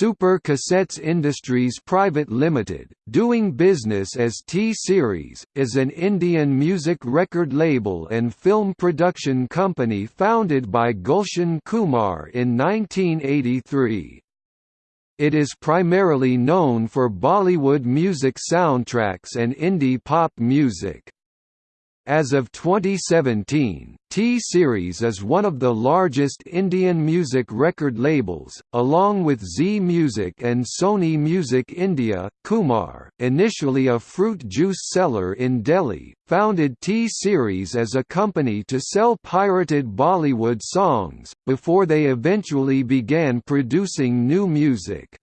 Super Cassettes Industries Private Limited, doing business as T-Series, is an Indian music record label and film production company founded by Gulshan Kumar in 1983. It is primarily known for Bollywood music soundtracks and indie pop music. As of 2017, T-Series is one of the largest Indian music record labels, along with Zee Music and Sony Music India. Kumar, initially a fruit juice seller in Delhi, founded T-Series as a company to sell pirated Bollywood songs, before they eventually began producing new music.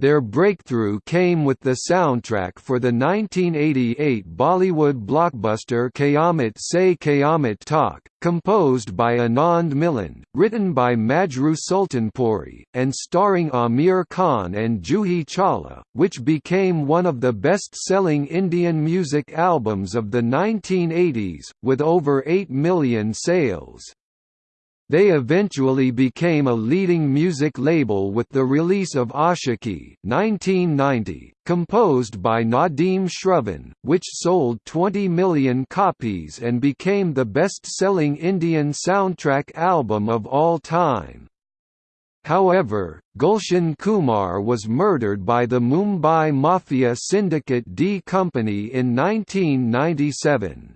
Their breakthrough came with the soundtrack for the 1988 Bollywood blockbuster Qayamat Se Qayamat Tak, composed by Anand Milind, written by Majrooh Sultanpuri, and starring Aamir Khan and Juhi Chawla, which became one of the best-selling Indian music albums of the 1980s, with over 8 million sales. They eventually became a leading music label with the release of Aashiqui 1990, composed by Nadeem Shravan, which sold 20 million copies and became the best-selling Indian soundtrack album of all time. However, Gulshan Kumar was murdered by the Mumbai Mafia Syndicate D Company in 1997.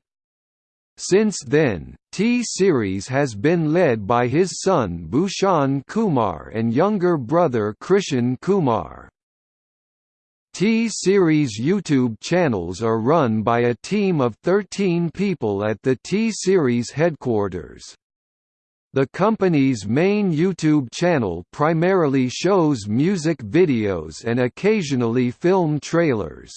Since then, T-Series has been led by his son Bhushan Kumar and younger brother Krishan Kumar. T-Series YouTube channels are run by a team of 13 people at the T-Series headquarters. The company's main YouTube channel primarily shows music videos and occasionally film trailers.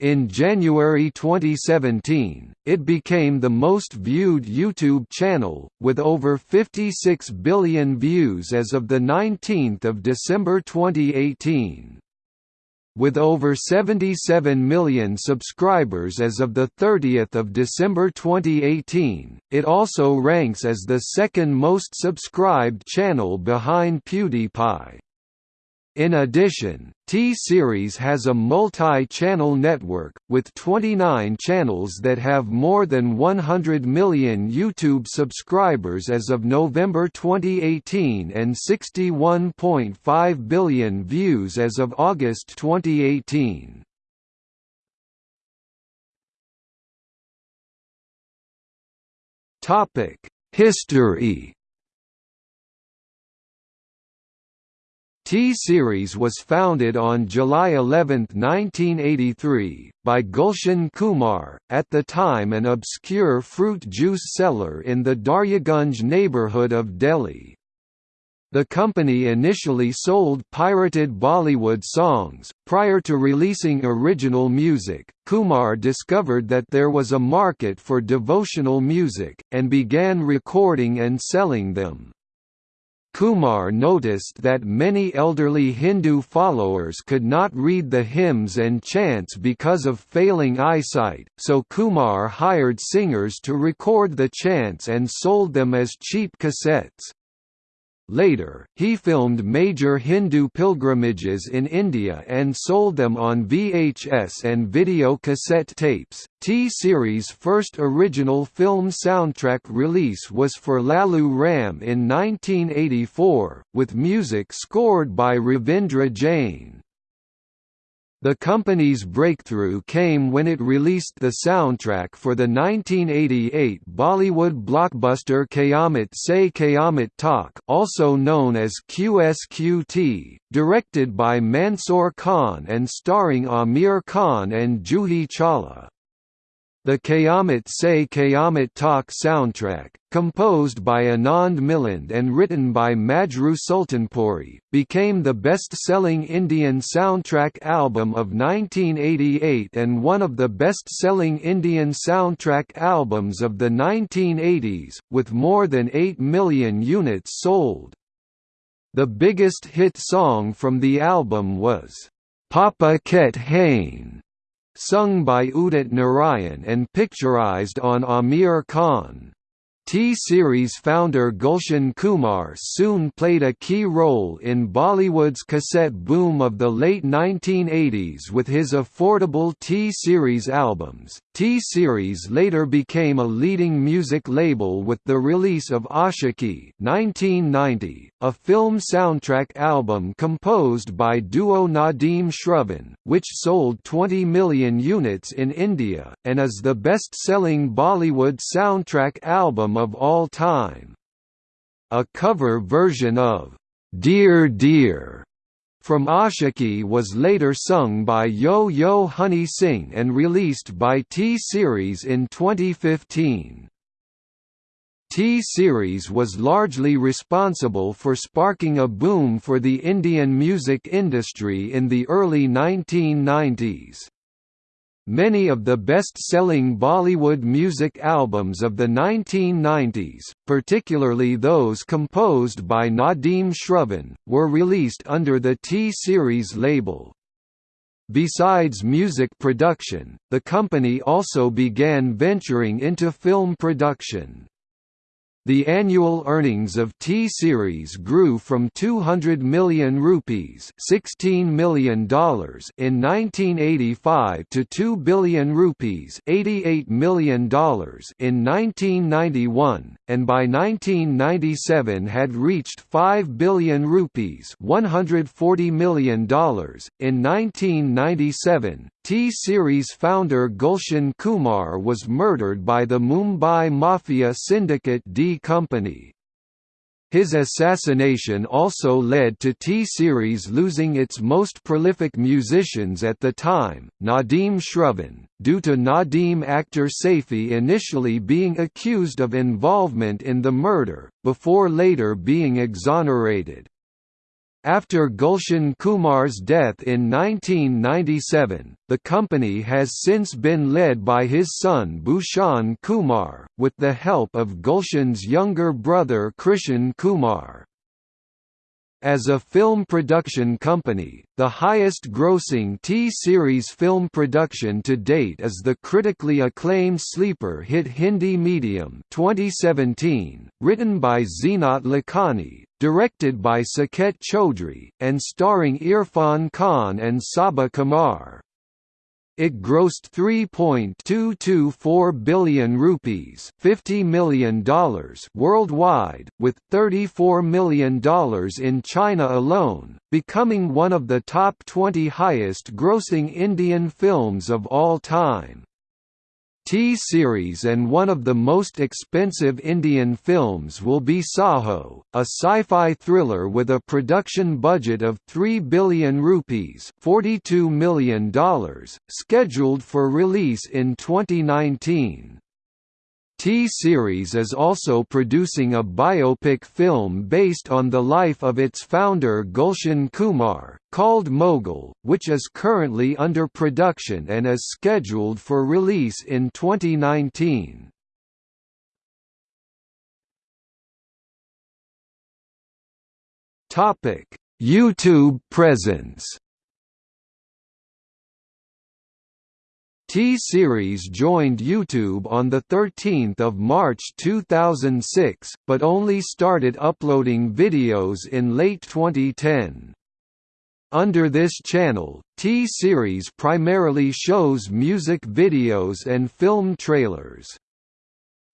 In January 2017, it became the most viewed YouTube channel, with over 56 billion views as of 19 December 2018. With over 77 million subscribers as of 30 December 2018, it also ranks as the second most subscribed channel behind PewDiePie. In addition, T-Series has a multi-channel network, with 29 channels that have more than 100 million YouTube subscribers as of November 2018 and 61.5 billion views as of August 2018. History T-Series was founded on July 11, 1983, by Gulshan Kumar, at the time an obscure fruit juice seller in the Daryaganj neighbourhood of Delhi. The company initially sold pirated Bollywood songs. Prior to releasing original music, Kumar discovered that there was a market for devotional music, and began recording and selling them. Kumar noticed that many elderly Hindu followers could not read the hymns and chants because of failing eyesight, so Kumar hired singers to record the chants and sold them as cheap cassettes. Later, he filmed major Hindu pilgrimages in India and sold them on VHS and video cassette tapes. T-Series' first original film soundtrack release was for Lalu Ram in 1984, with music scored by Ravindra Jain. The company's breakthrough came when it released the soundtrack for the 1988 Bollywood blockbuster Qayamat Se Qayamat Tak also known as QSQT, directed by Mansoor Khan and starring Aamir Khan and Juhi Chawla. The Qayamat Se Qayamat Tak soundtrack, composed by Anand Milind and written by Majrooh Sultanpuri, became the best-selling Indian soundtrack album of 1988 and one of the best-selling Indian soundtrack albums of the 1980s, with more than 8 million units sold. The biggest hit song from the album was, Papa Kehte Hain sung by Udit Narayan and picturized on Aamir Khan. T-Series founder Gulshan Kumar soon played a key role in Bollywood's cassette boom of the late 1980s with his affordable T-Series albums. T-Series later became a leading music label with the release of Aashiqui 1990, a film soundtrack album composed by duo Nadeem Shravan, which sold 20 million units in India, and is the best-selling Bollywood soundtrack album of all time. A cover version of "'Dheere Dheere' from Aashiqui was later sung by Yo Yo Honey Singh and released by T-Series in 2015. T-Series was largely responsible for sparking a boom for the Indian music industry in the early 1990s. Many of the best-selling Bollywood music albums of the 1990s, particularly those composed by Nadeem Shravan, were released under the T-Series label. Besides music production, the company also began venturing into film production. The annual earnings of T-Series grew from 200 million rupees $16 million in 1985 to 2 billion rupees $88 million in 1991, and by 1997 had reached 5 billion rupees $140 million. In 1997, T-Series founder Gulshan Kumar was murdered by the Mumbai Mafia syndicate D Company. His assassination also led to T-Series losing its most prolific musicians at the time, Nadeem Shravan, due to Nadeem Akhtar Saifi initially being accused of involvement in the murder, before later being exonerated. After Gulshan Kumar's death in 1997, the company has since been led by his son Bhushan Kumar, with the help of Gulshan's younger brother Krishan Kumar. As a film production company, the highest-grossing T-Series film production to date is the critically acclaimed sleeper hit Hindi Medium 2017, written by Zeenat Lakhani, directed by Saket Chaudhry, and starring Irfan Khan and Saba Qamar. It grossed 3.224 billion rupees, $50 million worldwide, with $34 million in China alone, becoming one of the top 20 highest-grossing Indian films of all time. T-Series and one of the most expensive Indian films will be Saaho, a sci-fi thriller with a production budget of 3 billion rupees $42 million, scheduled for release in 2019. T-Series is also producing a biopic film based on the life of its founder Gulshan Kumar, called Mogul, which is currently under production and is scheduled for release in 2019. YouTube presence T-Series joined YouTube on 13 March 2006, but only started uploading videos in late 2010. Under this channel, T-Series primarily shows music videos and film trailers.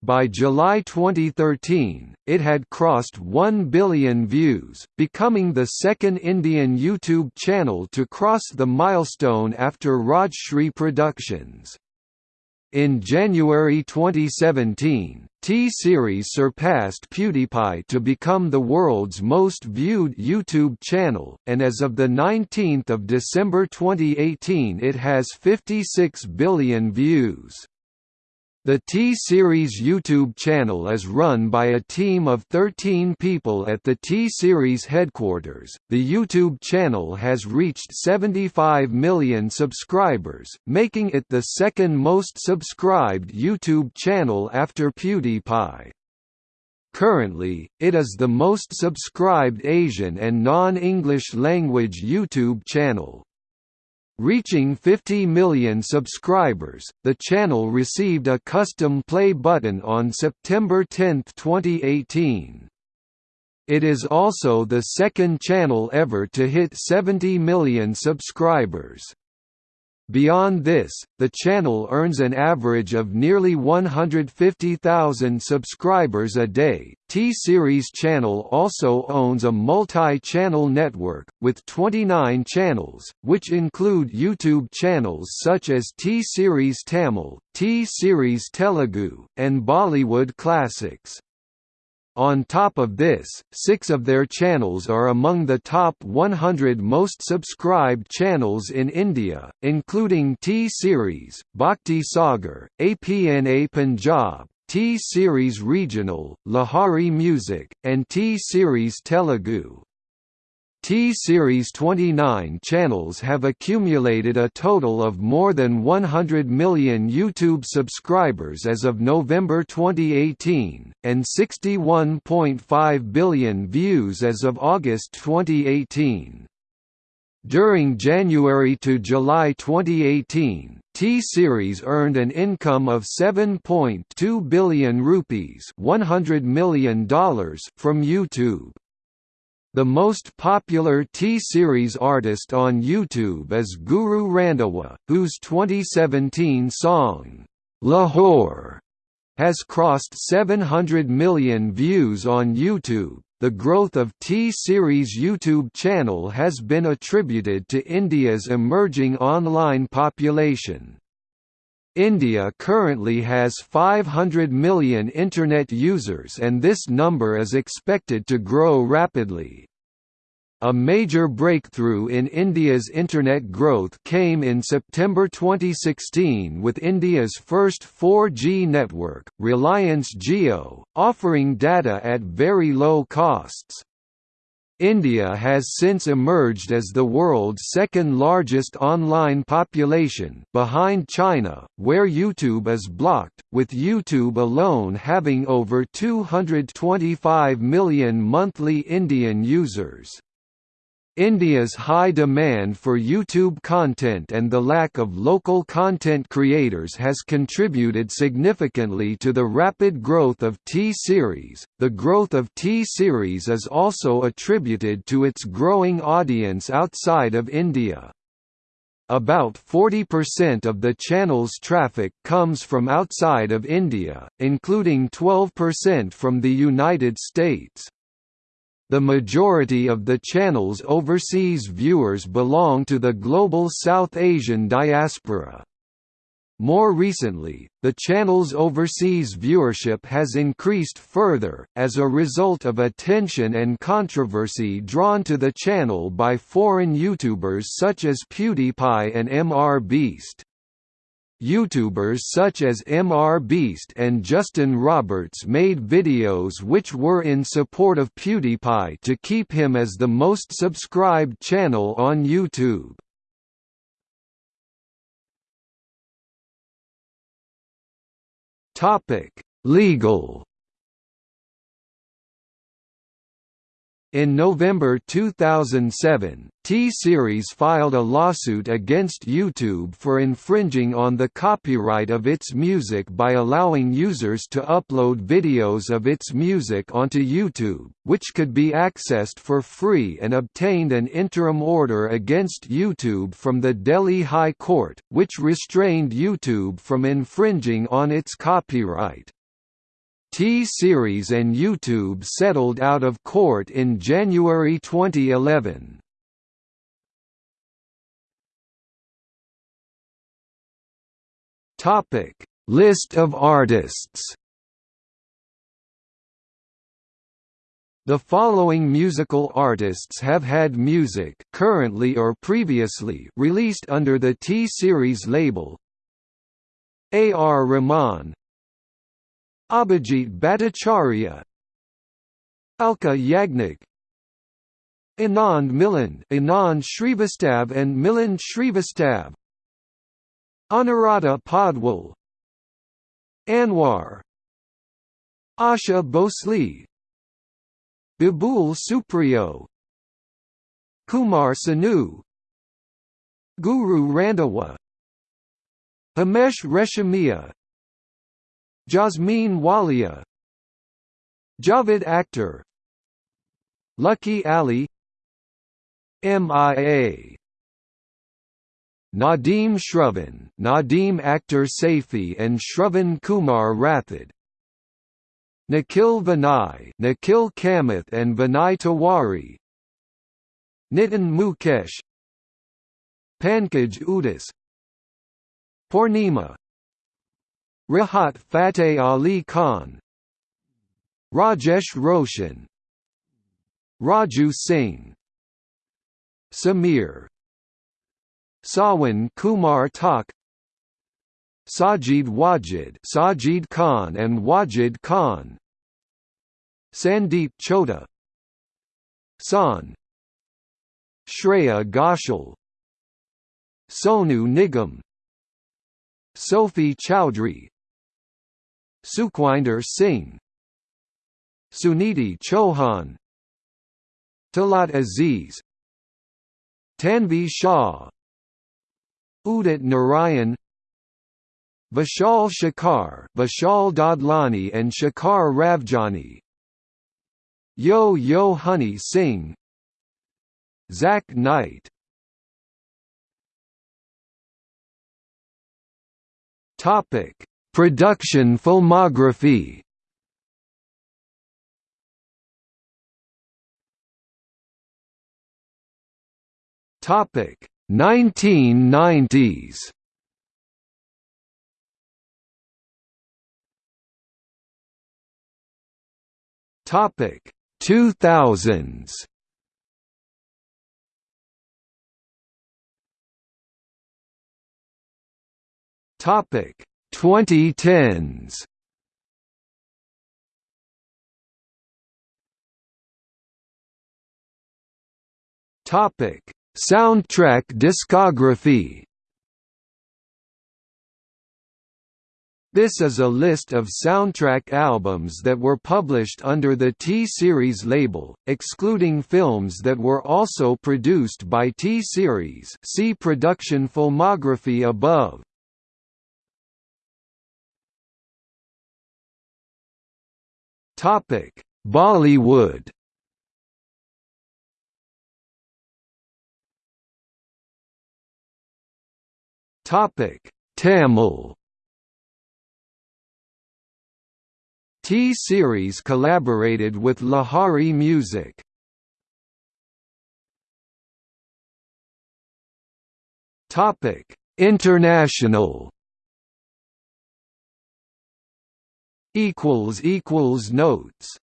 By July 2013, it had crossed 1 billion views, becoming the second Indian YouTube channel to cross the milestone after Rajshri Productions. In January 2017, T-Series surpassed PewDiePie to become the world's most viewed YouTube channel, and as of 19 December 2018 it has 56 billion views. The T-Series YouTube channel is run by a team of 13 people at the T-Series headquarters. The YouTube channel has reached 75 million subscribers, making it the second most subscribed YouTube channel after PewDiePie. Currently, it is the most subscribed Asian and non-English language YouTube channel. Reaching 50 million subscribers, the channel received a custom play button on September 10, 2018. It is also the second channel ever to hit 70 million subscribers. Beyond this, the channel earns an average of nearly 150,000 subscribers a day. T-Series channel also owns a multi-channel network, with 29 channels, which include YouTube channels such as T-Series Tamil, T-Series Telugu, and Bollywood Classics. On top of this, six of their channels are among the top 100 most subscribed channels in India, including T-Series, Bhakti Sagar, APNA Punjab, T-Series Regional, Lahari Music, and T-Series Telugu. T-Series 29 channels have accumulated a total of more than 100 million YouTube subscribers as of November 2018, and 61.5 billion views as of August 2018. During January to July 2018, T-Series earned an income of 7.2 billion rupees $100 million from YouTube. The most popular T-Series artist on YouTube is Guru Randhawa, whose 2017 song, Lahore, has crossed 700 million views on YouTube. The growth of T-Series YouTube channel has been attributed to India's emerging online population. India currently has 500 million Internet users and this number is expected to grow rapidly. A major breakthrough in India's Internet growth came in September 2016 with India's first 4G network, Reliance Jio, offering data at very low costs. India has since emerged as the world's second largest online population behind China, where YouTube is blocked, with YouTube alone having over 225 million monthly Indian users. India's high demand for YouTube content and the lack of local content creators has contributed significantly to the rapid growth of T-Series. The growth of T-Series is also attributed to its growing audience outside of India. About 40% of the channel's traffic comes from outside of India, including 12% from the United States. The majority of the channel's overseas viewers belong to the global South Asian diaspora. More recently, the channel's overseas viewership has increased further, as a result of attention and controversy drawn to the channel by foreign YouTubers such as PewDiePie and MrBeast. YouTubers such as MrBeast and Justin Roberts made videos which were in support of PewDiePie to keep him as the most subscribed channel on YouTube. Legal In November 2007, T-Series filed a lawsuit against YouTube for infringing on the copyright of its music by allowing users to upload videos of its music onto YouTube, which could be accessed for free and obtained an interim order against YouTube from the Delhi High Court, which restrained YouTube from infringing on its copyright. T-Series and YouTube settled out of court in January 2011. Topic: List of artists. The following musical artists have had music currently or previously released under the T-Series label. A. R. Rahman Abhijit Bhattacharya Alka Yagnik Anand Milind Anand Shrivastava and Milind Shrivastava Anuradha Paudwal Anwar Asha Bhosle Babul Supriyo Kumar Sanu Guru Randhawa Himesh Reshammiya Jasmine Walia. Javed Akhtar. Lucky Ali. MIA Nadeem Shravan, Nadeem Akhtar Saifi and Shravan Kumar Rathod. Nikhil Vinay, Nikhil Kamath and Vinay Tiwari. Nitin Mukesh. Pankaj Udhas. Purnima Rahat Fateh Ali Khan Rajesh Roshan Raju Singh Samir Sawan Kumar Tak Sajid Wajid Sajid Khan and Wajid Khan Sandeep Chowta San Shreya Ghoshal Sonu Nigam Sophie Chowdhury Sukhwinder Singh Sunidhi Chauhan Talat Aziz Tanvi Shah Udit Narayan Vishal Shekhar Vishal Dadlani and Shekhar Ravjiani Yo Yo Honey Singh Zach Knight. Topic: Production filmography. Topic: 1990s. Topic 2000s. Topic 2010s. Topic Soundtrack discography This is a list of soundtrack albums that were published under the T-Series label, excluding films that were also produced by T-Series see production filmography above. Bollywood Topic: Tamil. T-Series collaborated with Lahari Music. Topic: International. Equals equals notes